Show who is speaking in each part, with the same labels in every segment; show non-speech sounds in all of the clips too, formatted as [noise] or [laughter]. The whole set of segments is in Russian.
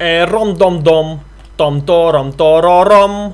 Speaker 1: E rom dom dom, tom to rom to ro rom.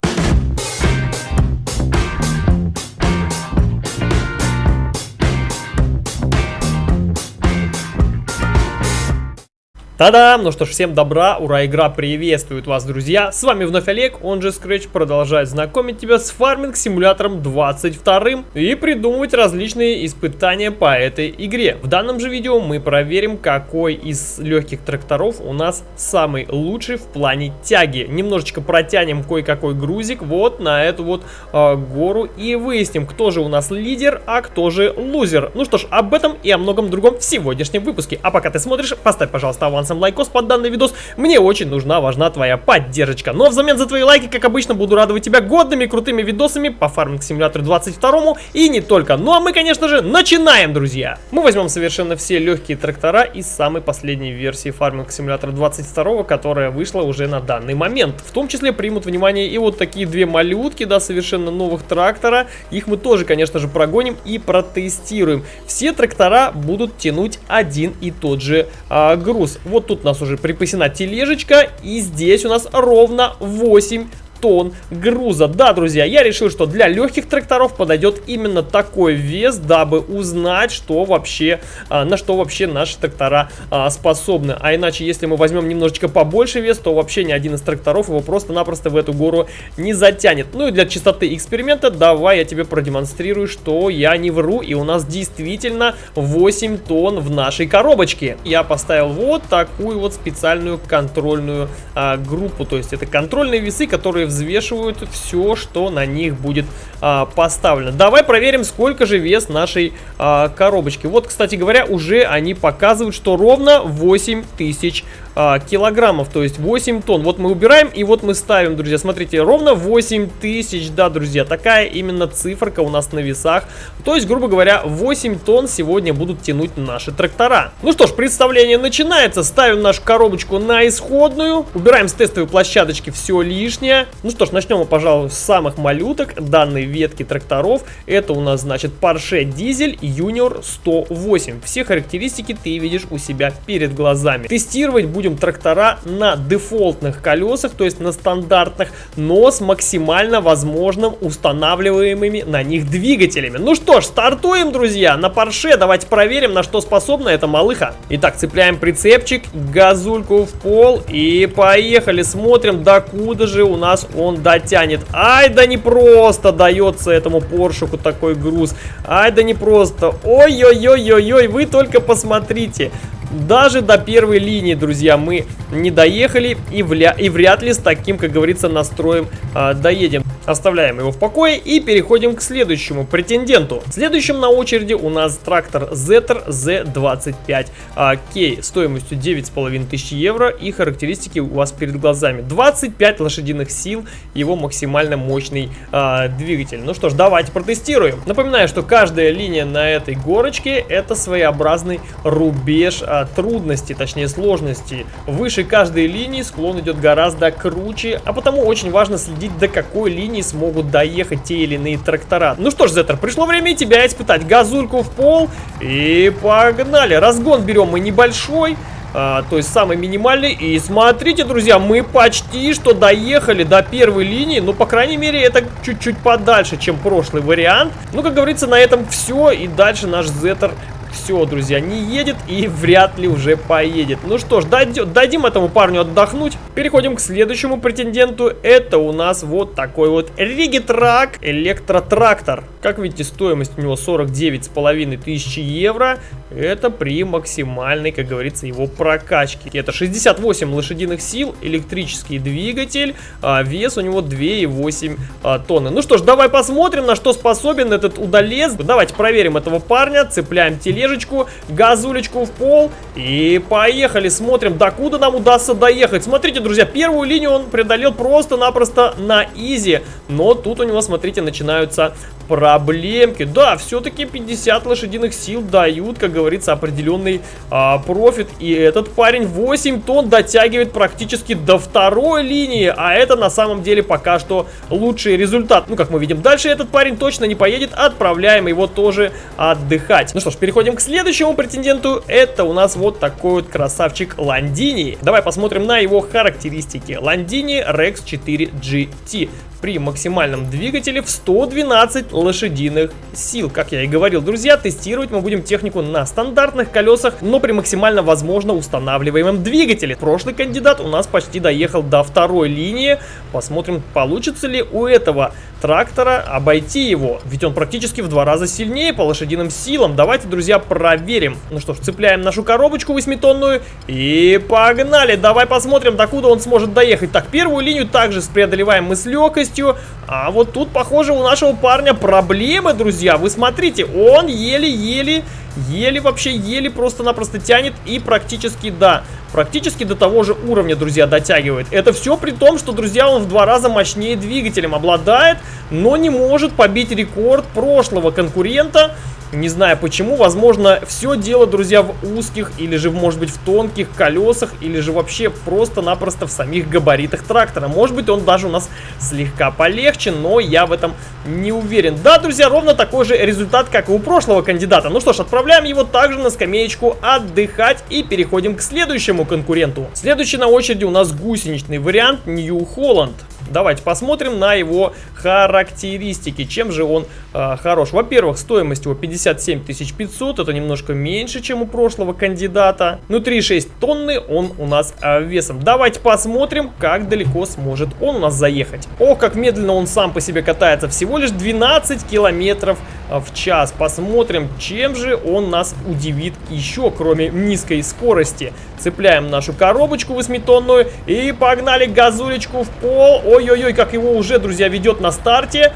Speaker 1: Та-дам! Ну что ж, всем добра, ура, игра приветствует вас, друзья! С вами вновь Олег, он же Scratch, продолжает знакомить тебя с фарминг-симулятором 22 и придумывать различные испытания по этой игре. В данном же видео мы проверим, какой из легких тракторов у нас самый лучший в плане тяги. Немножечко протянем кое-какой грузик вот на эту вот э, гору и выясним, кто же у нас лидер, а кто же лузер. Ну что ж, об этом и о многом другом в сегодняшнем выпуске. А пока ты смотришь, поставь, пожалуйста, аванс авансом лайкос под данный видос. Мне очень нужна, важна твоя поддержка. Но взамен за твои лайки, как обычно, буду радовать тебя годными крутыми видосами по Farming симулятору 22 и не только. Ну а мы, конечно же, начинаем, друзья! Мы возьмем совершенно все легкие трактора из самой последней версии Farming симулятора 22, которая вышла уже на данный момент. В том числе примут внимание и вот такие две малютки, да, совершенно новых трактора. Их мы тоже, конечно же, прогоним и протестируем. Все трактора будут тянуть один и тот же а, груз. Вот тут у нас уже припасена тележечка. И здесь у нас ровно 8 тонн груза. Да, друзья, я решил, что для легких тракторов подойдет именно такой вес, дабы узнать, что вообще, а, на что вообще наши трактора а, способны. А иначе, если мы возьмем немножечко побольше вес, то вообще ни один из тракторов его просто-напросто в эту гору не затянет. Ну и для чистоты эксперимента давай я тебе продемонстрирую, что я не вру, и у нас действительно 8 тонн в нашей коробочке. Я поставил вот такую вот специальную контрольную а, группу, то есть это контрольные весы, которые взвешивают все, что на них будет а, поставлено. Давай проверим, сколько же вес нашей а, коробочки. Вот, кстати говоря, уже они показывают, что ровно 8 тысяч а, килограммов, то есть 8 тонн. Вот мы убираем и вот мы ставим, друзья, смотрите, ровно 8 тысяч, да, друзья, такая именно циферка у нас на весах. То есть, грубо говоря, 8 тонн сегодня будут тянуть наши трактора. Ну что ж, представление начинается. Ставим нашу коробочку на исходную, убираем с тестовой площадочки все лишнее. Ну что ж, начнем мы, пожалуй, с самых малюток данной ветки тракторов. Это у нас, значит, Porsche Diesel Junior 108. Все характеристики ты видишь у себя перед глазами. Тестировать будем трактора на дефолтных колесах, то есть на стандартных, но с максимально возможным устанавливаемыми на них двигателями. Ну что ж, стартуем, друзья, на Porsche. Давайте проверим, на что способна эта малыха. Итак, цепляем прицепчик, газульку в пол и поехали. Смотрим, докуда же у нас он дотянет. Ай, да не просто дается этому Поршику такой груз. Ай, да не просто. Ой-ой-ой-ой-ой, вы только посмотрите. Даже до первой линии, друзья, мы не доехали и, вля и вряд ли с таким, как говорится, настроем а, доедем. Оставляем его в покое и переходим к следующему претенденту. Следующим на очереди у нас трактор Zetter Z25K а, стоимостью 9500 евро и характеристики у вас перед глазами. 25 лошадиных сил, его максимально мощный а, двигатель. Ну что ж, давайте протестируем. Напоминаю, что каждая линия на этой горочке это своеобразный рубеж а, трудности, точнее сложности. Выше каждой линии склон идет гораздо круче, а потому очень важно следить до какой линии смогут доехать те или иные трактора. Ну что ж, Зеттер, пришло время тебя испытать. Газульку в пол и погнали. Разгон берем мы небольшой. А, то есть самый минимальный. И смотрите, друзья, мы почти что доехали до первой линии. Ну, по крайней мере, это чуть-чуть подальше, чем прошлый вариант. Ну, как говорится, на этом все. И дальше наш Зеттер все, друзья, не едет и вряд ли уже поедет. Ну что ж, дадим, этому парню отдохнуть. Переходим к следующему претенденту. Это у нас вот такой вот Ригитрак электротрактор. Как видите, стоимость у него 49 с половиной тысячи евро. Это при максимальной, как говорится, его прокачке. Это 68 лошадиных сил, электрический двигатель, а вес у него 2,8 а, тонны. Ну что ж, давай посмотрим, на что способен этот удалец. Давайте проверим этого парня, цепляем тележечку, газулечку в пол и поехали. Смотрим, докуда нам удастся доехать. Смотрите, друзья, первую линию он преодолел просто-напросто на изи. Но тут у него, смотрите, начинаются проблемки. Да, все-таки 50 лошадиных сил дают, как говорится, определенный а, профит. И этот парень 8 тонн дотягивает практически до второй линии. А это на самом деле пока что лучший результат. Ну, как мы видим, дальше этот парень точно не поедет. Отправляем его тоже отдыхать. Ну что ж, переходим к следующему претенденту. Это у нас вот такой вот красавчик Ландини. Давай посмотрим на его характеристики. Ландини Rex 4 GT при максимальном двигателе в 112 лошадиных сил. Как я и говорил, друзья, тестировать мы будем технику на стандартных колесах, но при максимально возможно устанавливаемом двигателе. Прошлый кандидат у нас почти доехал до второй линии. Посмотрим, получится ли у этого трактора обойти его. Ведь он практически в два раза сильнее по лошадиным силам. Давайте, друзья, проверим. Ну что ж, цепляем нашу коробочку 8-тонную и погнали. Давай посмотрим, докуда он сможет доехать. Так, первую линию также преодолеваем мы с легкостью. А вот тут, похоже, у нашего парня проблемы, друзья. Вы смотрите, он еле-еле Еле вообще, еле просто-напросто тянет и практически, да, практически до того же уровня, друзья, дотягивает. Это все при том, что, друзья, он в два раза мощнее двигателем обладает, но не может побить рекорд прошлого конкурента, не знаю почему, возможно, все дело, друзья, в узких или же, может быть, в тонких колесах, или же вообще просто-напросто в самих габаритах трактора. Может быть, он даже у нас слегка полегче, но я в этом не уверен. Да, друзья, ровно такой же результат, как и у прошлого кандидата. Ну что ж, отправляем его также на скамеечку отдыхать и переходим к следующему конкуренту. Следующий на очереди у нас гусеничный вариант New Holland. Давайте посмотрим на его характеристики. Чем же он э, хорош? Во-первых, стоимость его 57 500. Это немножко меньше, чем у прошлого кандидата. Внутри 6 тонны он у нас э, весом. Давайте посмотрим, как далеко сможет он у нас заехать. Ох, как медленно он сам по себе катается. Всего лишь 12 километров в час. Посмотрим, чем же он нас удивит еще, кроме низкой скорости. Цепляем нашу коробочку 8-тонную и погнали газулечку в пол. Ой-ой-ой, как его уже, друзья, ведет на старте.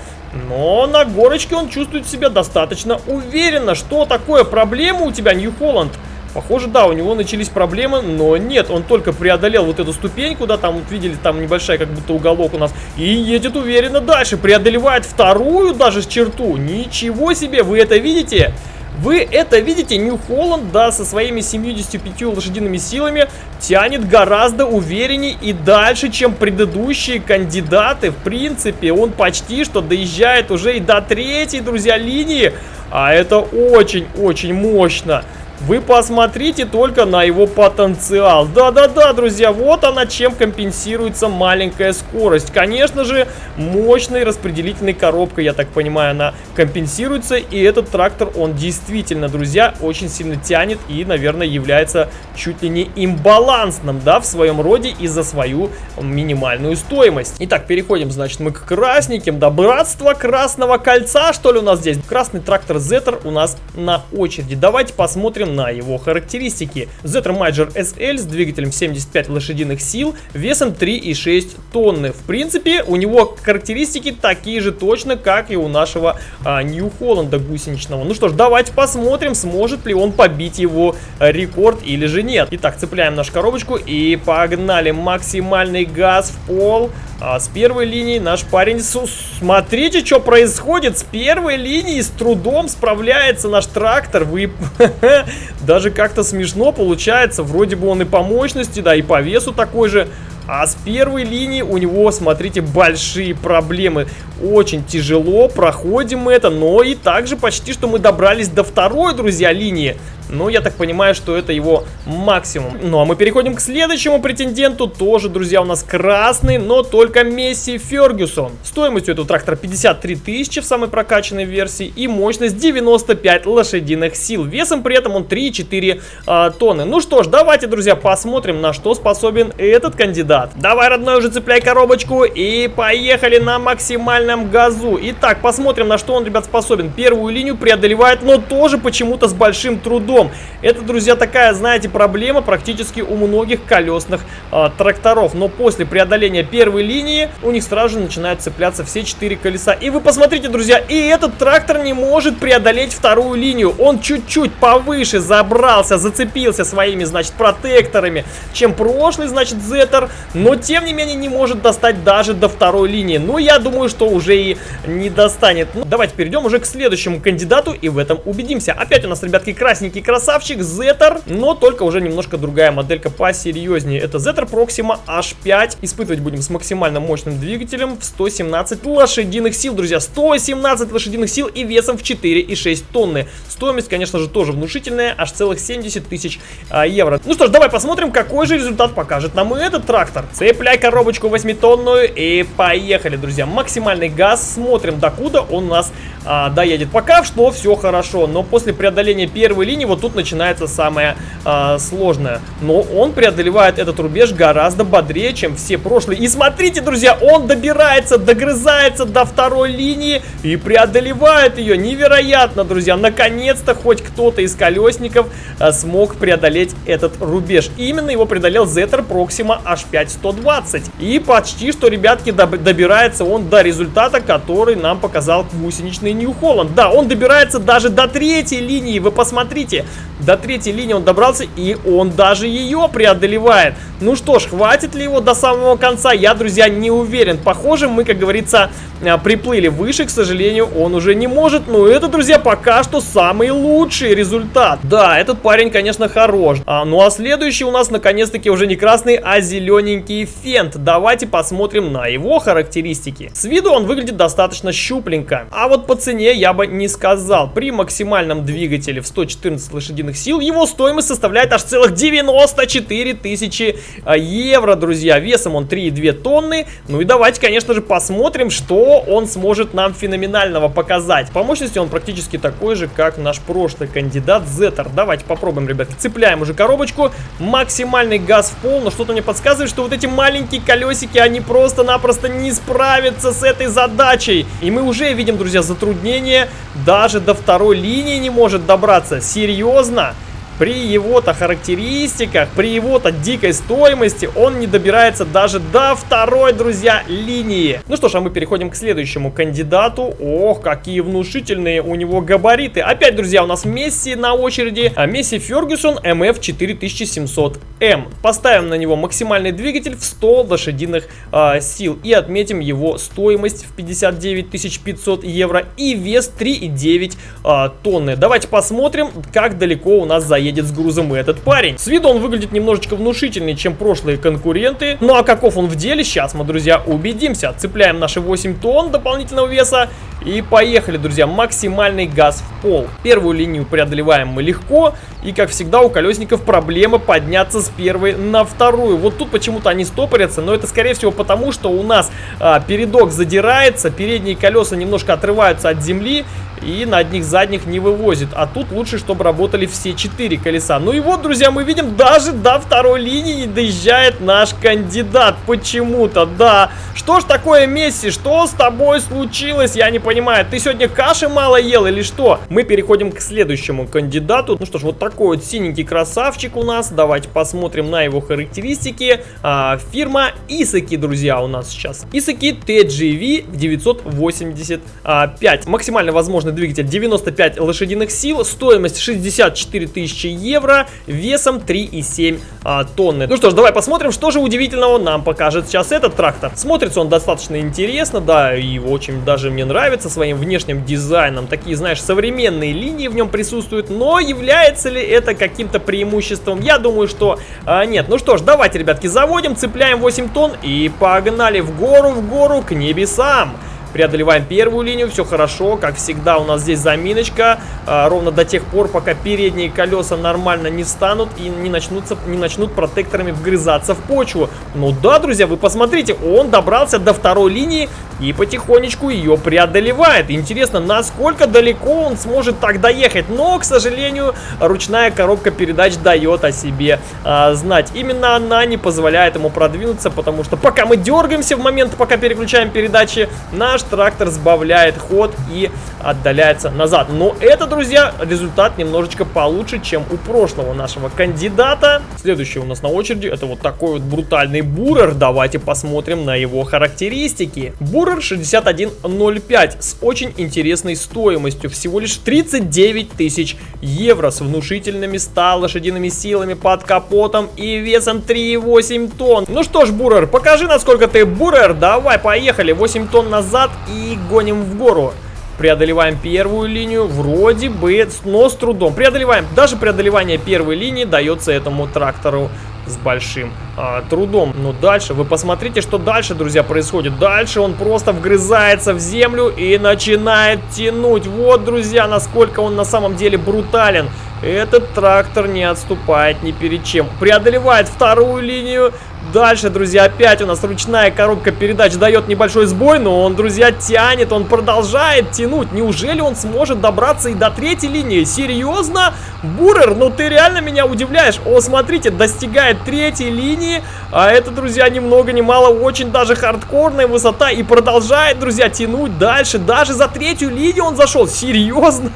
Speaker 1: Но на горочке он чувствует себя достаточно уверенно. Что такое? Проблема у тебя, Нью-Холланд? Похоже, да, у него начались проблемы, но нет, он только преодолел вот эту ступеньку, да, там, вот видели, там небольшая как будто уголок у нас, и едет уверенно дальше, преодолевает вторую даже черту. Ничего себе, вы это видите? Вы это видите, Нью Холланд, да, со своими 75 лошадиными силами тянет гораздо увереннее и дальше, чем предыдущие кандидаты. В принципе, он почти что доезжает уже и до третьей, друзья, линии. А это очень-очень мощно. Вы посмотрите только на его потенциал. Да-да-да, друзья, вот она чем компенсируется маленькая скорость. Конечно же, мощной распределительной коробкой, я так понимаю, она компенсируется. И этот трактор, он действительно, друзья, очень сильно тянет и, наверное, является чуть ли не имбалансным, да, в своем роде из-за свою минимальную стоимость. Итак, переходим, значит, мы к красненьким. Да, братство Красного Кольца, что ли, у нас здесь? Красный трактор Зеттер у нас на очереди. Давайте посмотрим на его характеристики. Zetra Major SL с двигателем 75 лошадиных сил, весом 3,6 тонны. В принципе, у него характеристики такие же точно, как и у нашего а, New Holland гусеничного. Ну что ж, давайте посмотрим, сможет ли он побить его рекорд или же нет. Итак, цепляем нашу коробочку и погнали. Максимальный газ в пол. А с первой линии наш парень... Смотрите, что происходит. С первой линии с трудом справляется наш трактор. Вы... [laughs] Даже как-то смешно получается. Вроде бы он и по мощности, да, и по весу такой же. А с первой линии у него, смотрите, большие проблемы. Очень тяжело, проходим это, но и также почти что мы добрались до второй, друзья, линии. Ну, я так понимаю, что это его максимум. Ну, а мы переходим к следующему претенденту. Тоже, друзья, у нас красный, но только Месси Фергюсон. Стоимость у этого трактора 53 тысячи в самой прокачанной версии и мощность 95 лошадиных сил. Весом при этом он 3,4 а, тонны. Ну что ж, давайте, друзья, посмотрим, на что способен этот кандидат. Давай, родной, уже цепляй коробочку и поехали на максимальном газу. Итак, посмотрим, на что он, ребят, способен. Первую линию преодолевает, но тоже почему-то с большим трудом. Причем, это, друзья, такая, знаете, проблема практически у многих колесных э, тракторов. Но после преодоления первой линии у них сразу же начинают цепляться все четыре колеса. И вы посмотрите, друзья, и этот трактор не может преодолеть вторую линию. Он чуть-чуть повыше забрался, зацепился своими, значит, протекторами, чем прошлый, значит, Зеттер. Но, тем не менее, не может достать даже до второй линии. Ну, я думаю, что уже и не достанет. Ну, давайте перейдем уже к следующему кандидату и в этом убедимся. Опять у нас, ребятки, красненький красавчик Зеттер, но только уже немножко другая моделька посерьезнее. Это Zeta Proxima H5. Испытывать будем с максимально мощным двигателем в 117 лошадиных сил, друзья. 117 лошадиных сил и весом в 4,6 тонны. Стоимость, конечно же, тоже внушительная, аж целых 70 тысяч а, евро. Ну что ж, давай посмотрим, какой же результат покажет нам этот трактор. Цепляй коробочку 8-тонную и поехали, друзья. Максимальный газ, смотрим, докуда он нас а, доедет. Пока что все хорошо, но после преодоления первой линии вот тут начинается самое а, сложное. Но он преодолевает этот рубеж гораздо бодрее, чем все прошлые. И смотрите, друзья, он добирается, догрызается до второй линии и преодолевает ее. Невероятно, друзья. Наконец-то хоть кто-то из колесников а, смог преодолеть этот рубеж. Именно его преодолел Zetter Proxima H5 120. И почти что, ребятки, добирается он до результата, который нам показал гусеничный Нью-Холланд. Да, он добирается даже до третьей линии, вы посмотрите. До третьей линии он добрался, и он даже ее преодолевает. Ну что ж, хватит ли его до самого конца, я, друзья, не уверен. Похоже, мы, как говорится, а, приплыли выше, к сожалению, он уже не может. Но это, друзья, пока что самый лучший результат. Да, этот парень, конечно, хорош. А, ну а следующий у нас, наконец-таки, уже не красный, а зелененький фент. Давайте посмотрим на его характеристики. С виду он выглядит достаточно щупленько. А вот по цене я бы не сказал. При максимальном двигателе в 114 лошадиных сил его стоимость составляет аж целых 94 тысячи а, евро, друзья. Весом он 3,2 тонны. Ну и давайте, конечно же, посмотрим, что он сможет нам феноменального показать. По мощности он практически такой же, как наш прошлый кандидат Зеттер. Давайте попробуем, ребятки. Цепляем уже коробочку. Максимальный газ в пол. Но что-то мне подсказывает, что вот эти маленькие колесики, они просто-напросто не справятся с этой задачей. И мы уже видим, друзья, затруднение. Даже до второй линии не может добраться. Серьезно? Серьезно? При его-то характеристиках, при его-то дикой стоимости он не добирается даже до второй, друзья, линии. Ну что ж, а мы переходим к следующему кандидату. Ох, какие внушительные у него габариты. Опять, друзья, у нас Месси на очереди. А Месси Фергюсон MF 4700M. Поставим на него максимальный двигатель в 100 лошадиных э, сил. И отметим его стоимость в 59 500 евро и вес 3,9 э, тонны. Давайте посмотрим, как далеко у нас заедет едет с грузом и этот парень. С виду он выглядит немножечко внушительнее, чем прошлые конкуренты. Ну а каков он в деле, сейчас мы, друзья, убедимся. Цепляем наши 8 тонн дополнительного веса и поехали, друзья, максимальный газ в пол. Первую линию преодолеваем мы легко. И, как всегда, у колесников проблема подняться с первой на вторую. Вот тут почему-то они стопорятся, но это, скорее всего, потому что у нас а, передок задирается, передние колеса немножко отрываются от земли и на одних задних не вывозит. А тут лучше, чтобы работали все четыре колеса. Ну и вот, друзья, мы видим, даже до второй линии не доезжает наш кандидат. Почему-то, да. Что ж такое, Месси? Что с тобой случилось? Я не понимаю. Ты сегодня каши мало ел или что? Мы переходим к следующему кандидату. Ну что ж, вот такой вот синенький красавчик у нас. Давайте посмотрим на его характеристики. А, фирма Исаки, друзья, у нас сейчас. Исаки TGV 985. Максимально возможно мощный двигатель 95 лошадиных сил, стоимость 64 тысячи евро, весом 3,7 а, тонны. Ну что ж, давай посмотрим, что же удивительного нам покажет сейчас этот трактор. Смотрится он достаточно интересно, да, и очень даже мне нравится своим внешним дизайном. Такие, знаешь, современные линии в нем присутствуют, но является ли это каким-то преимуществом? Я думаю, что а, нет. Ну что ж, давайте, ребятки, заводим, цепляем 8 тонн и погнали в гору, в гору к небесам. Преодолеваем первую линию, все хорошо. Как всегда у нас здесь заминочка. А, ровно до тех пор, пока передние колеса нормально не станут и не, начнутся, не начнут протекторами вгрызаться в почву. Ну да, друзья, вы посмотрите, он добрался до второй линии и потихонечку ее преодолевает. Интересно, насколько далеко он сможет так доехать. Но, к сожалению, ручная коробка передач дает о себе а, знать. Именно она не позволяет ему продвинуться, потому что пока мы дергаемся в момент, пока переключаем передачи, наш наш трактор сбавляет ход и отдаляется назад. Но это, друзья, результат немножечко получше, чем у прошлого нашего кандидата. Следующий у нас на очереди это вот такой вот брутальный бурер. Давайте посмотрим на его характеристики. Бурер 6105 с очень интересной стоимостью. Всего лишь 39 тысяч евро с внушительными 100 лошадиными силами под капотом и весом 3,8 тонн. Ну что ж, бурер, покажи, насколько ты бурер. Давай, поехали. 8 тонн назад и гоним в гору. Преодолеваем первую линию, вроде бы, но с трудом. Преодолеваем. Даже преодолевание первой линии дается этому трактору с большим а, трудом. Но дальше, вы посмотрите, что дальше, друзья, происходит. Дальше он просто вгрызается в землю и начинает тянуть. Вот, друзья, насколько он на самом деле брутален. Этот трактор не отступает ни перед чем. Преодолевает вторую линию. Дальше, друзья, опять у нас ручная коробка передач дает небольшой сбой, но он, друзья, тянет, он продолжает тянуть. Неужели он сможет добраться и до третьей линии? Серьезно? Бурер, ну ты реально меня удивляешь. О, смотрите, достигает третьей линии, а это, друзья, ни много ни мало, очень даже хардкорная высота и продолжает, друзья, тянуть дальше. Даже за третью линию он зашел. Серьезно?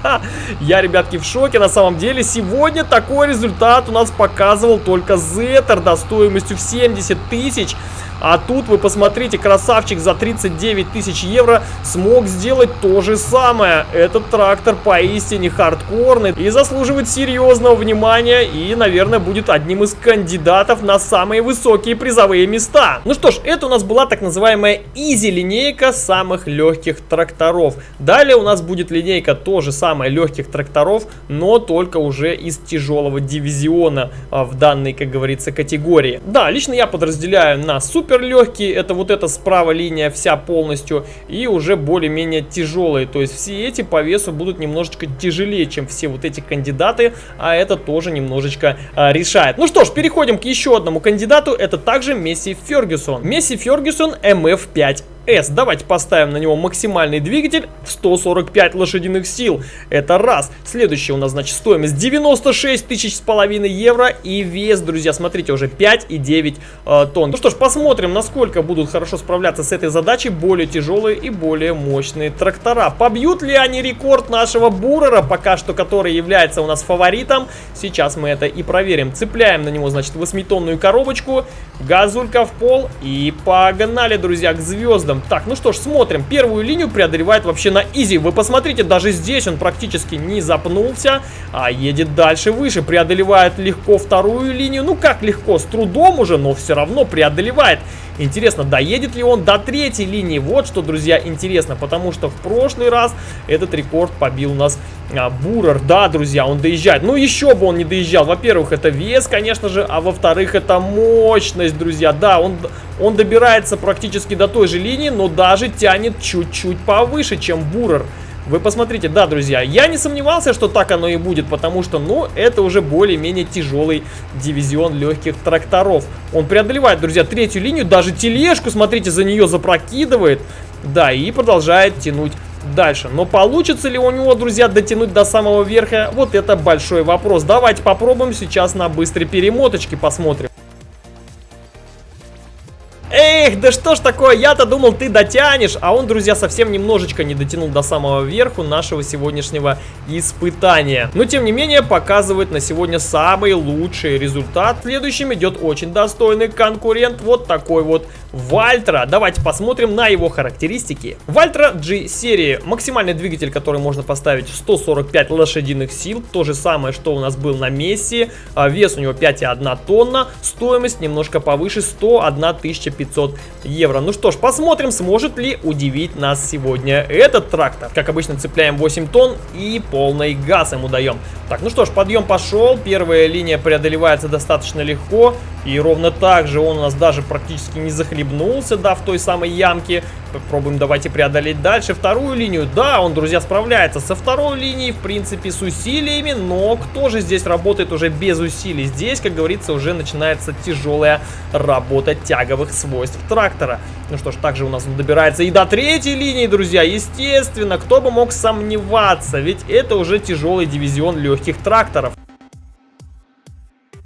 Speaker 1: Я, ребятки, в шоке на самом деле. Сегодня такой результат у нас показывал только Зеттер, до стоимостью в 70 70 тысяч. А тут вы посмотрите, красавчик за 39 тысяч евро смог сделать то же самое. Этот трактор поистине хардкорный и заслуживает серьезного внимания и, наверное, будет одним из кандидатов на самые высокие призовые места. Ну что ж, это у нас была так называемая изи линейка самых легких тракторов. Далее у нас будет линейка тоже самая легких тракторов, но только уже из тяжелого дивизиона а, в данной, как говорится, категории. Да, лично я подразделяю на супер супер легкие, это вот эта справа линия вся полностью, и уже более-менее тяжелые. То есть все эти по весу будут немножечко тяжелее, чем все вот эти кандидаты, а это тоже немножечко а, решает. Ну что ж, переходим к еще одному кандидату, это также Месси Фергюсон. Месси Фергюсон MF5 S. Давайте поставим на него максимальный двигатель в 145 лошадиных сил. Это раз. Следующий у нас, значит, стоимость 96 тысяч с половиной евро. И вес, друзья, смотрите, уже 5,9 э, тонн. Ну что ж, посмотрим, насколько будут хорошо справляться с этой задачей более тяжелые и более мощные трактора. Побьют ли они рекорд нашего Бурера, пока что, который является у нас фаворитом? Сейчас мы это и проверим. Цепляем на него, значит, 8-тонную коробочку, газулька в пол и погнали, друзья, к звездам выездом. Так, ну что ж, смотрим. Первую линию преодолевает вообще на изи. Вы посмотрите, даже здесь он практически не запнулся, а едет дальше выше. Преодолевает легко вторую линию. Ну как легко, с трудом уже, но все равно преодолевает. Интересно, доедет ли он до третьей линии? Вот что, друзья, интересно, потому что в прошлый раз этот рекорд побил у нас а, Бурер. Да, друзья, он доезжает. Ну, еще бы он не доезжал. Во-первых, это вес, конечно же, а во-вторых, это мощность, друзья. Да, он, он добирается практически до той же линии, но даже тянет чуть-чуть повыше, чем Бурер. Вы посмотрите, да, друзья, я не сомневался, что так оно и будет, потому что, ну, это уже более-менее тяжелый дивизион легких тракторов. Он преодолевает, друзья, третью линию, даже тележку, смотрите, за нее запрокидывает, да, и продолжает тянуть дальше. Но получится ли у него, друзья, дотянуть до самого верха, вот это большой вопрос. Давайте попробуем сейчас на быстрой перемоточке посмотрим. Эх, да что ж такое, я-то думал, ты дотянешь, а он, друзья, совсем немножечко не дотянул до самого верху нашего сегодняшнего испытания. Но, тем не менее, показывает на сегодня самый лучший результат. Следующим идет очень достойный конкурент, вот такой вот Вальтра. Давайте посмотрим на его характеристики. Вальтра G серии. Максимальный двигатель, который можно поставить 145 лошадиных сил. То же самое, что у нас был на Месси. А, вес у него 5,1 тонна. Стоимость немножко повыше 101 500 евро. Ну что ж, посмотрим, сможет ли удивить нас сегодня этот трактор. Как обычно, цепляем 8 тонн и полный газ ему даем. Так, ну что ж, подъем пошел. Первая линия преодолевается достаточно легко. И ровно так же он у нас даже практически не захлебнулся, да, в той самой ямке. Попробуем давайте преодолеть дальше вторую линию. Да, он, друзья, справляется со второй линией, в принципе, с усилиями, но кто же здесь работает уже без усилий? Здесь, как говорится, уже начинается тяжелая работа тяговых свойств трактора. Ну что ж, также у нас он добирается и до третьей линии, друзья. Естественно, кто бы мог сомневаться, ведь это уже тяжелый дивизион легких тракторов.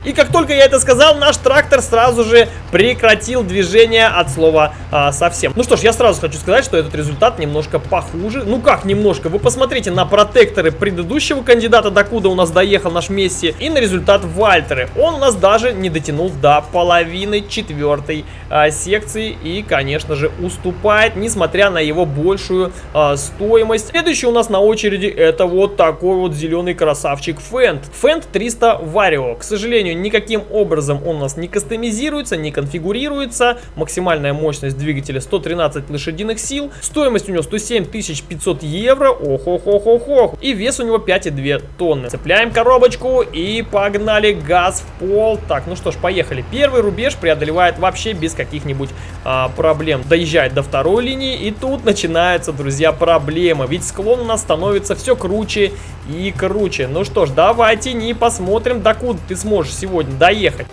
Speaker 1: И как только я это сказал, наш трактор сразу же прекратил движение от слова а, совсем. Ну что ж, я сразу хочу сказать, что этот результат немножко похуже. Ну как немножко? Вы посмотрите на протекторы предыдущего кандидата, докуда у нас доехал наш Месси, и на результат Вальтеры. Он у нас даже не дотянул до половины четвертой а, секции и, конечно же, уступает, несмотря на его большую а, стоимость. Следующий у нас на очереди это вот такой вот зеленый красавчик Фент. Фент 300 Варио. К сожалению, никаким образом он у нас не кастомизируется, не конфигурируется. Максимальная мощность двигателя 113 лошадиных сил. Стоимость у него 107 500 евро. Ох-ох-ох-ох-ох. И вес у него 5,2 тонны. Цепляем коробочку и погнали газ в пол. Так, ну что ж, поехали. Первый рубеж преодолевает вообще без каких-нибудь а, проблем. Доезжает до второй линии и тут начинается, друзья, проблема. Ведь склон у нас становится все круче и круче. Ну что ж, давайте не посмотрим, докуда ты сможешь сегодня доехать.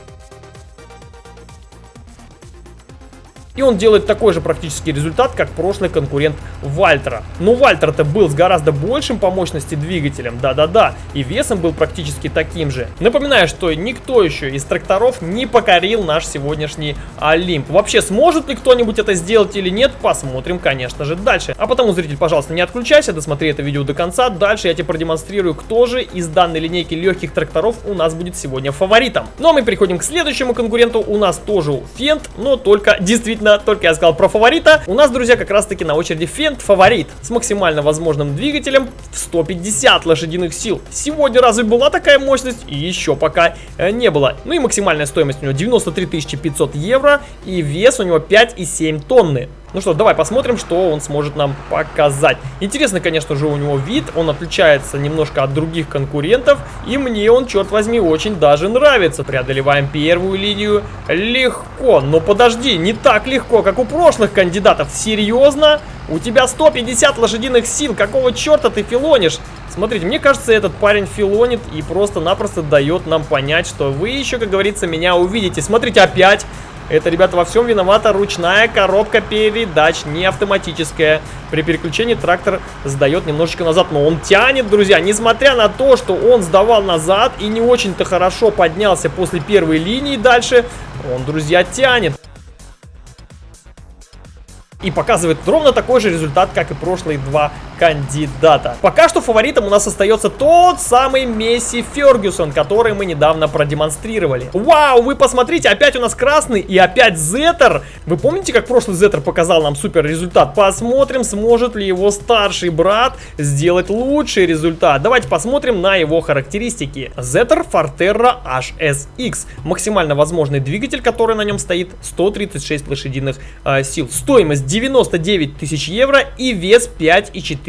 Speaker 1: И он делает такой же практически результат, как прошлый конкурент Вальтера. Но Вальтер-то был с гораздо большим по мощности двигателем, да-да-да, и весом был практически таким же. Напоминаю, что никто еще из тракторов не покорил наш сегодняшний Олимп. Вообще, сможет ли кто-нибудь это сделать или нет, посмотрим, конечно же, дальше. А потому, зритель, пожалуйста, не отключайся, досмотри это видео до конца. Дальше я тебе продемонстрирую, кто же из данной линейки легких тракторов у нас будет сегодня фаворитом. Ну а мы переходим к следующему конкуренту. У нас тоже Фент, но только действительно действительно, только я сказал про фаворита, у нас, друзья, как раз таки на очереди Фент фаворит с максимально возможным двигателем в 150 лошадиных сил. Сегодня разве была такая мощность? И еще пока э, не было. Ну и максимальная стоимость у него 93 500 евро и вес у него 5,7 тонны. Ну что, давай посмотрим, что он сможет нам показать. Интересно, конечно же, у него вид. Он отличается немножко от других конкурентов. И мне он, черт возьми, очень даже нравится. Преодолеваем первую линию легко. Но подожди, не так легко, как у прошлых кандидатов. Серьезно? У тебя 150 лошадиных сил. Какого черта ты филонишь? Смотрите, мне кажется, этот парень филонит и просто-напросто дает нам понять, что вы еще, как говорится, меня увидите. Смотрите, опять это, ребята, во всем виновата ручная коробка передач, не автоматическая. При переключении трактор сдает немножечко назад, но он тянет, друзья. Несмотря на то, что он сдавал назад и не очень-то хорошо поднялся после первой линии дальше, он, друзья, тянет и показывает ровно такой же результат, как и прошлые два кандидата. Пока что фаворитом у нас остается тот самый Месси Фергюсон, который мы недавно продемонстрировали. Вау, вы посмотрите, опять у нас красный и опять Зеттер. Вы помните, как прошлый Зеттер показал нам супер результат? Посмотрим, сможет ли его старший брат сделать лучший результат. Давайте посмотрим на его характеристики. Зеттер Forterra HSX. Максимально возможный двигатель, который на нем стоит, 136 лошадиных э, сил. Стоимость 99 тысяч евро и вес 5,4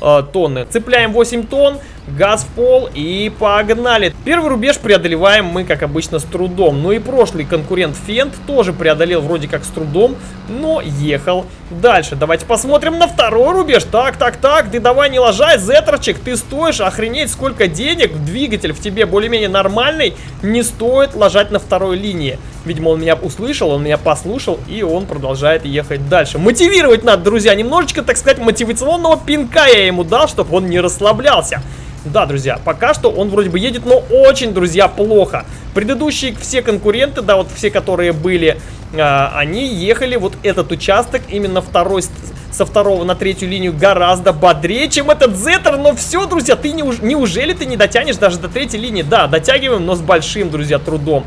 Speaker 1: э, тонны. Цепляем 8 тонн, газ в пол и погнали. Первый рубеж преодолеваем мы, как обычно, с трудом. Ну и прошлый конкурент Фент тоже преодолел вроде как с трудом, но ехал дальше. Давайте посмотрим на второй рубеж. Так, так, так, ты давай не ложай, Зетерчик, ты стоишь, охренеть, сколько денег. Двигатель в тебе более-менее нормальный, не стоит ложать на второй линии. Видимо, он меня услышал, он меня послушал, и он продолжает ехать дальше. Мотивировать надо, друзья, немножечко, так сказать, мотивационного пинка я ему дал, чтобы он не расслаблялся. Да, друзья, пока что он вроде бы едет, но очень, друзья, плохо. Предыдущие все конкуренты, да, вот все, которые были, э, они ехали вот этот участок, именно второй со второго на третью линию гораздо бодрее, чем этот Зеттер. Но все, друзья, ты не, неужели ты не дотянешь даже до третьей линии? Да, дотягиваем, но с большим, друзья, трудом.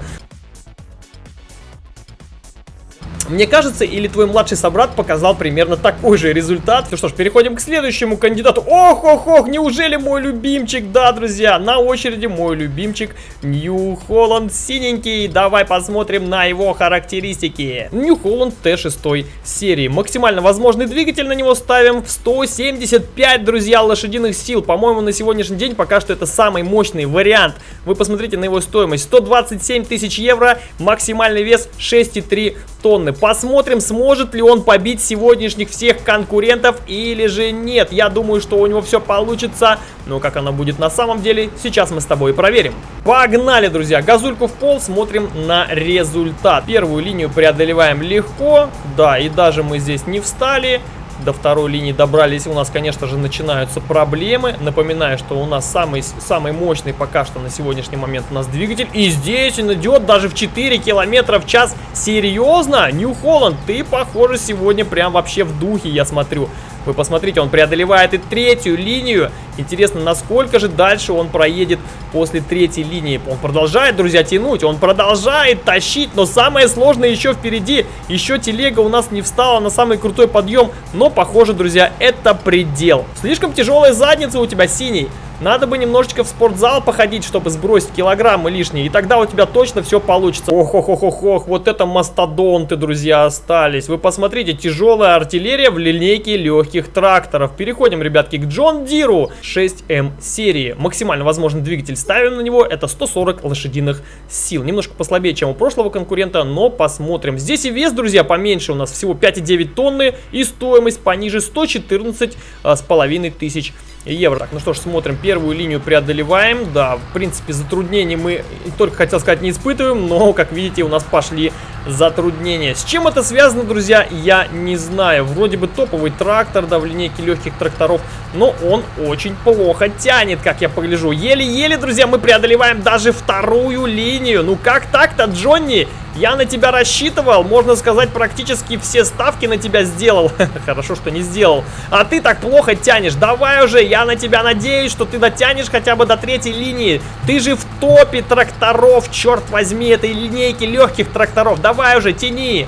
Speaker 1: Мне кажется, или твой младший собрат показал примерно такой же результат. Ну что ж, переходим к следующему кандидату. Ох, ох, ох, неужели мой любимчик? Да, друзья, на очереди мой любимчик Нью Холланд синенький. Давай посмотрим на его характеристики. Нью Холланд Т6 серии. Максимально возможный двигатель на него ставим в 175, друзья, лошадиных сил. По-моему, на сегодняшний день пока что это самый мощный вариант. Вы посмотрите на его стоимость. 127 тысяч евро, максимальный вес 6,3 тонны. Посмотрим, сможет ли он побить сегодняшних всех конкурентов или же нет. Я думаю, что у него все получится. Но как оно будет на самом деле, сейчас мы с тобой проверим. Погнали, друзья. Газульку в пол, смотрим на результат. Первую линию преодолеваем легко. Да, и даже мы здесь не встали. До второй линии добрались, у нас, конечно же, начинаются проблемы. Напоминаю, что у нас самый, самый мощный пока что на сегодняшний момент у нас двигатель. И здесь он идет даже в 4 километра в час. Серьезно? Нью-Холланд, ты, похоже, сегодня прям вообще в духе, я смотрю. Вы посмотрите, он преодолевает и третью линию. Интересно, насколько же дальше он проедет после третьей линии. Он продолжает, друзья, тянуть, он продолжает тащить, но самое сложное еще впереди. Еще телега у нас не встала на самый крутой подъем, но, похоже, друзья, это предел. Слишком тяжелая задница у тебя, синий. Надо бы немножечко в спортзал походить, чтобы сбросить килограммы лишние, и тогда у тебя точно все получится. Ох, ох, ох, ох, ох, вот это мастодонты, друзья, остались. Вы посмотрите, тяжелая артиллерия в линейке легких тракторов. Переходим, ребятки, к Джон Диру 6М эм серии. Максимально возможный двигатель ставим на него, это 140 лошадиных сил. Немножко послабее, чем у прошлого конкурента, но посмотрим. Здесь и вес, друзья, поменьше, у нас всего 5,9 тонны, и стоимость пониже 114 а, с половиной тысяч евро. Так, ну что ж, смотрим, первую линию преодолеваем. Да, в принципе, затруднений мы, только хотел сказать, не испытываем, но, как видите, у нас пошли затруднения. С чем это связано, друзья, я не знаю. Вроде бы топовый трактор, да, в линейке легких тракторов, но он очень плохо тянет, как я погляжу. Еле-еле, друзья, мы преодолеваем даже вторую линию. Ну как так-то, Джонни? Я на тебя рассчитывал, можно сказать, практически все ставки на тебя сделал. [laughs] Хорошо, что не сделал. А ты так плохо тянешь. Давай уже, я на тебя надеюсь, что ты дотянешь хотя бы до третьей линии. Ты же в топе тракторов, черт возьми, этой линейки легких тракторов. Давай уже, тяни.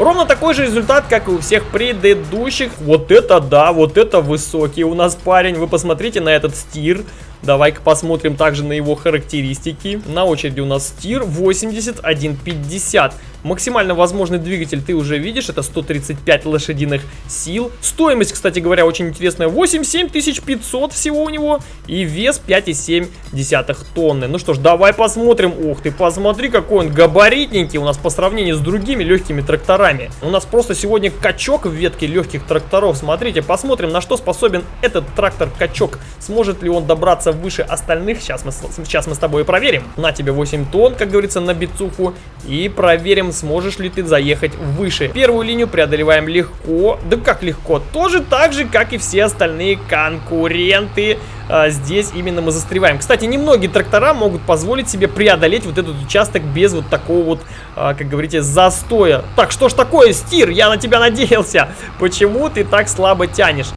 Speaker 1: Ровно такой же результат, как и у всех предыдущих. Вот это да, вот это высокий у нас парень. Вы посмотрите на этот стир. Давай-ка посмотрим также на его характеристики. На очереди у нас стир 8150. Максимально возможный двигатель ты уже видишь, это 135 лошадиных сил. Стоимость, кстати говоря, очень интересная, 87500 всего у него и вес 5,7 тонны. Ну что ж, давай посмотрим. Ух ты, посмотри, какой он габаритненький у нас по сравнению с другими легкими тракторами. У нас просто сегодня качок в ветке легких тракторов. Смотрите, посмотрим, на что способен этот трактор-качок. Сможет ли он добраться выше остальных? Сейчас мы, сейчас мы с тобой проверим. На тебе 8 тонн, как говорится, на бицуху. И проверим сможешь ли ты заехать выше. Первую линию преодолеваем легко. Да как легко? Тоже так же, как и все остальные конкуренты. А, здесь именно мы застреваем. Кстати, немногие трактора могут позволить себе преодолеть вот этот участок без вот такого вот, а, как говорите, застоя. Так, что ж такое, Стир? Я на тебя надеялся. Почему ты так слабо тянешь?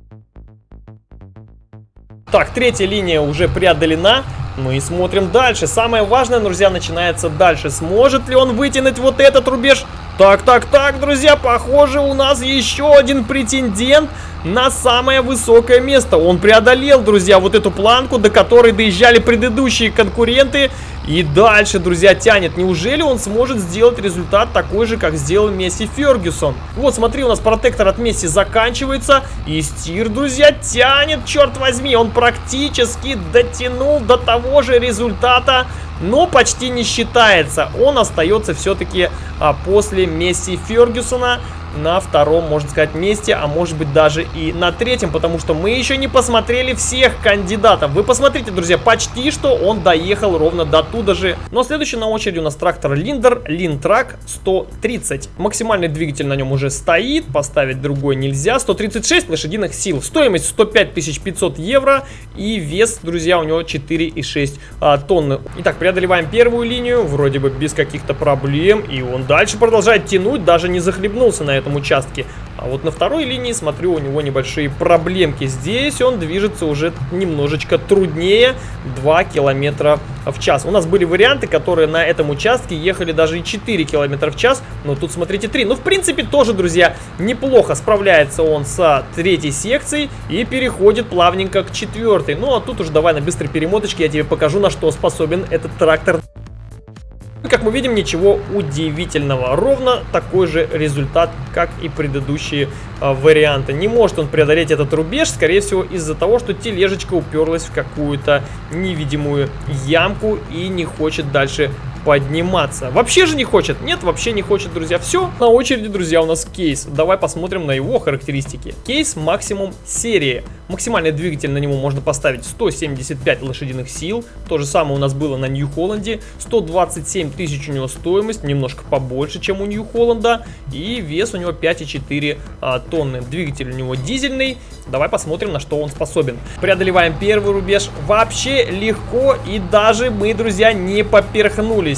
Speaker 1: Так, третья линия уже преодолена. Ну и смотрим дальше. Самое важное, друзья, начинается дальше. Сможет ли он вытянуть вот этот рубеж? Так, так, так, друзья, похоже, у нас еще один претендент на самое высокое место. Он преодолел, друзья, вот эту планку, до которой доезжали предыдущие конкуренты. И дальше, друзья, тянет. Неужели он сможет сделать результат такой же, как сделал Месси Фергюсон? Вот, смотри, у нас протектор от Месси заканчивается. И стир, друзья, тянет, черт возьми. Он практически дотянул до того же результата, но почти не считается. Он остается все-таки а, после Месси Фергюсона на втором, можно сказать, месте, а может быть даже и на третьем, потому что мы еще не посмотрели всех кандидатов. Вы посмотрите, друзья, почти что он доехал ровно до туда же. Но следующий на очереди у нас трактор Линдер, Линтрак 130. Максимальный двигатель на нем уже стоит, поставить другой нельзя. 136 лошадиных сил, стоимость 105 500 евро и вес, друзья, у него 4,6 а, тонны. Итак, преодолеваем первую линию, вроде бы без каких-то проблем, и он дальше продолжает тянуть, даже не захлебнулся на этом этом участке. А вот на второй линии, смотрю, у него небольшие проблемки. Здесь он движется уже немножечко труднее, 2 километра в час. У нас были варианты, которые на этом участке ехали даже и 4 километра в час, но тут, смотрите, 3. Ну, в принципе, тоже, друзья, неплохо справляется он с третьей секцией и переходит плавненько к четвертой. Ну, а тут уже давай на быстрой перемоточке я тебе покажу, на что способен этот трактор как мы видим, ничего удивительного. Ровно такой же результат, как и предыдущие а, варианты. Не может он преодолеть этот рубеж, скорее всего, из-за того, что тележечка уперлась в какую-то невидимую ямку и не хочет дальше подниматься. Вообще же не хочет? Нет, вообще не хочет, друзья. Все, на очереди, друзья, у нас кейс. Давай посмотрим на его характеристики. Кейс максимум серии. Максимальный двигатель на него можно поставить 175 лошадиных сил. То же самое у нас было на Нью-Холланде. 127 тысяч у него стоимость, немножко побольше, чем у Нью-Холланда. И вес у него 5,4 а, тонны. Двигатель у него дизельный. Давай посмотрим, на что он способен. Преодолеваем первый рубеж вообще легко. И даже мы, друзья, не поперхнулись.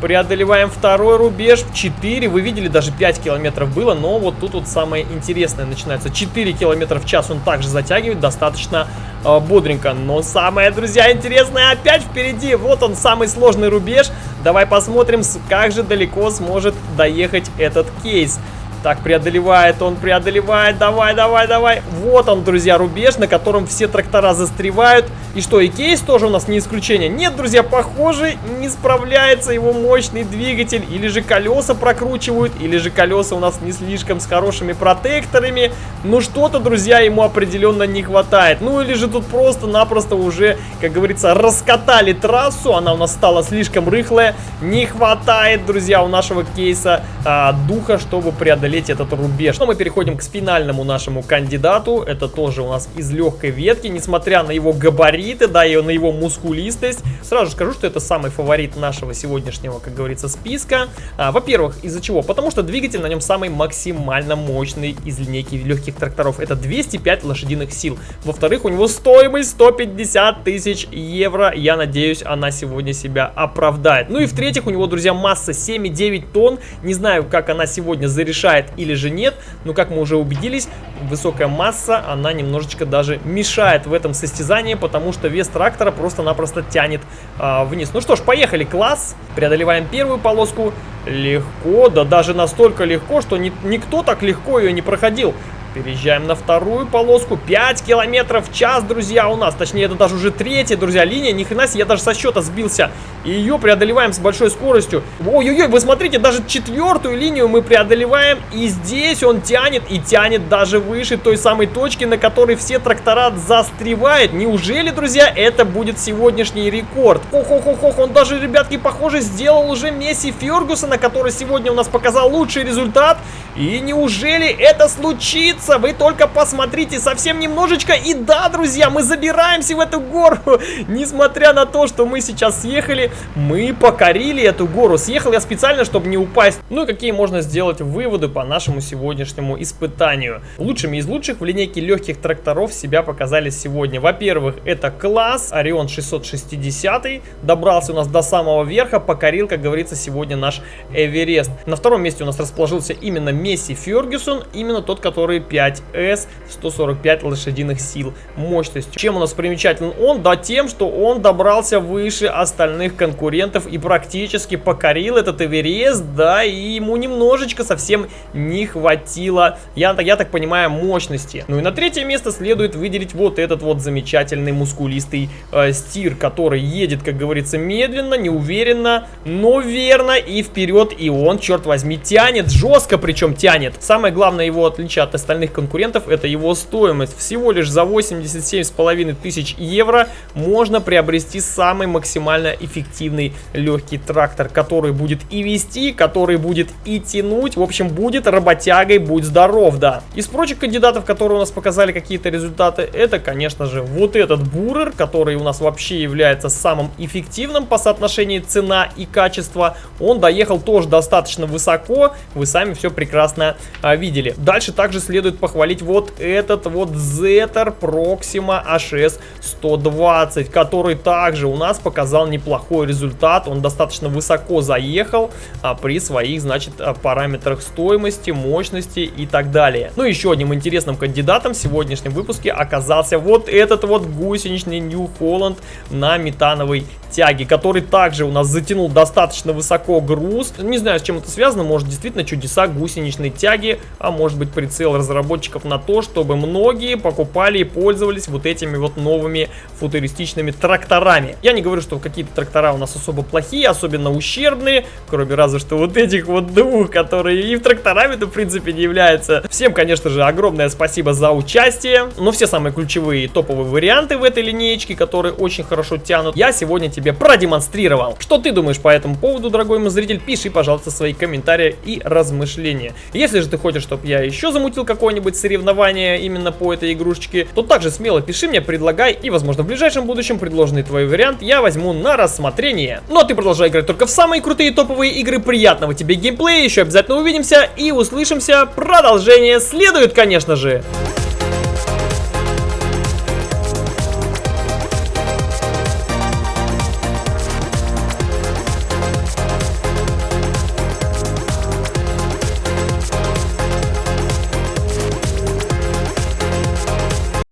Speaker 1: Преодолеваем второй рубеж. 4. Вы видели, даже 5 километров было. Но вот тут вот самое интересное начинается. 4 километра в час он также затягивает. Достаточно э, бодренько. Но самое, друзья, интересное опять впереди. Вот он, самый сложный рубеж. Давай посмотрим, как же далеко сможет доехать этот кейс. Так, преодолевает он, преодолевает. Давай, давай, давай. Вот он, друзья, рубеж, на котором все трактора застревают. И что, и кейс тоже у нас не исключение? Нет, друзья, похоже, не справляется его мощный двигатель. Или же колеса прокручивают, или же колеса у нас не слишком с хорошими протекторами. Ну, что-то, друзья, ему определенно не хватает. Ну, или же тут просто-напросто уже, как говорится, раскатали трассу. Она у нас стала слишком рыхлая. Не хватает, друзья, у нашего кейса а, духа, чтобы преодолеть преодолеть этот рубеж. Но мы переходим к финальному нашему кандидату. Это тоже у нас из легкой ветки, несмотря на его габариты, да, и на его мускулистость. Сразу скажу, что это самый фаворит нашего сегодняшнего, как говорится, списка. А, Во-первых, из-за чего? Потому что двигатель на нем самый максимально мощный из линейки легких тракторов. Это 205 лошадиных сил. Во-вторых, у него стоимость 150 тысяч евро. Я надеюсь, она сегодня себя оправдает. Ну и в-третьих, у него, друзья, масса 7,9 тонн. Не знаю, как она сегодня зарешает мешает или же нет. Но как мы уже убедились, высокая масса, она немножечко даже мешает в этом состязании, потому что вес трактора просто-напросто тянет а, вниз. Ну что ж, поехали, класс. Преодолеваем первую полоску. Легко, да даже настолько легко, что ни, никто так легко ее не проходил. Переезжаем на вторую полоску. 5 километров в час, друзья, у нас. Точнее, это даже уже третья, друзья, линия. Ни хрена себе, я даже со счета сбился. И ее преодолеваем с большой скоростью. Ой-ой-ой, вы смотрите, даже четвертую линию мы преодолеваем. И здесь он тянет, и тянет даже выше той самой точки, на которой все трактора застревают. Неужели, друзья, это будет сегодняшний рекорд? Ох-ох-ох, он даже, ребятки, похоже, сделал уже Месси Фергюсона, который сегодня у нас показал лучший результат. И неужели это случится? Вы только посмотрите, совсем немножечко. И да, друзья, мы забираемся в эту гору. [laughs] Несмотря на то, что мы сейчас съехали, мы покорили эту гору. Съехал я специально, чтобы не упасть. Ну и какие можно сделать выводы по нашему сегодняшнему испытанию? Лучшими из лучших в линейке легких тракторов себя показали сегодня. Во-первых, это класс Орион 660. Добрался у нас до самого верха, покорил, как говорится, сегодня наш Эверест. На втором месте у нас расположился именно Месси Фергюсон, именно тот, который 5S, 145 лошадиных сил мощностью. Чем у нас примечателен он? Да тем, что он добрался выше остальных конкурентов и практически покорил этот Эверест, да, и ему немножечко совсем не хватило, я, я так понимаю, мощности. Ну и на третье место следует выделить вот этот вот замечательный мускулистый э, стир, который едет, как говорится, медленно, неуверенно, но верно и вперед, и он, черт возьми, тянет жестко, причем тянет. Самое главное его отличие от остальных конкурентов это его стоимость. Всего лишь за 87,5 тысяч евро можно приобрести самый максимально эффективный легкий трактор, который будет и вести, который будет и тянуть. В общем, будет работягой, будь здоров, да. Из прочих кандидатов, которые у нас показали какие-то результаты, это, конечно же, вот этот бурер, который у нас вообще является самым эффективным по соотношению цена и качество. Он доехал тоже достаточно высоко, вы сами все прекрасно а, видели. Дальше также следует похвалить вот этот вот Zetter Proxima HS 120, который также у нас показал неплохой результат. Он достаточно высоко заехал а, при своих, значит, а, параметрах стоимости, мощности и так далее. Ну, еще одним интересным кандидатом в сегодняшнем выпуске оказался вот этот вот гусеничный New Holland на метановой тяге, который также у нас затянул достаточно высоко груз. Не знаю, с чем это связано, может действительно чудеса гусеничной тяги, а может быть прицел разработчиков на то, чтобы многие покупали и пользовались вот этими вот новыми футуристичными тракторами. Я не говорю, что какие-то трактора у нас особо плохие, особенно ущербные, кроме разве что вот этих вот двух, которые и в тракторами-то в принципе не являются. Всем, конечно же, огромное спасибо за участие, но все самые ключевые топовые варианты в этой линеечке, которые очень хорошо тянут, я сегодня тебе продемонстрировал. Что ты думаешь по этому поводу, дорогой мой зритель? Пиши, пожалуйста, свои комментарии и размышления. Если же ты хочешь, чтобы я еще замутил какое-нибудь соревнование именно по этой игрушечке, то также смело пиши мне, предлагай, и, возможно, в ближайшем будущем предложенный твой вариант я возьму на рассмотрение. Ну а ты продолжай играть только в самые крутые топовые игры. Приятного тебе геймплея, еще обязательно увидимся и услышимся. Продолжение следует, конечно же.